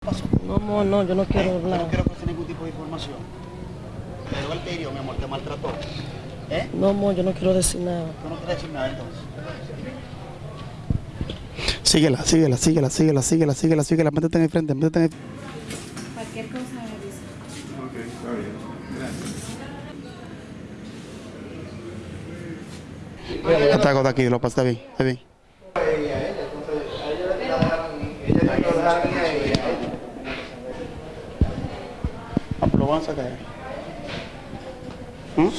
pasó? No, amor, no, yo no quiero Yo no hablar. quiero conocer ningún tipo de información. Pero él te hirió, mi amor, te maltrató. ¿Eh? No, amor, yo no quiero decir nada. Tú no quieres decir nada entonces. Síguela, síguela, síguela, síguela, síguela, síguela, síguela, métete en el frente, métete en el Cualquier cosa me avisa. Ataco de aquí, lo pasa bien, está bien. Ah, pues lo van a aguanta, cara. Hum?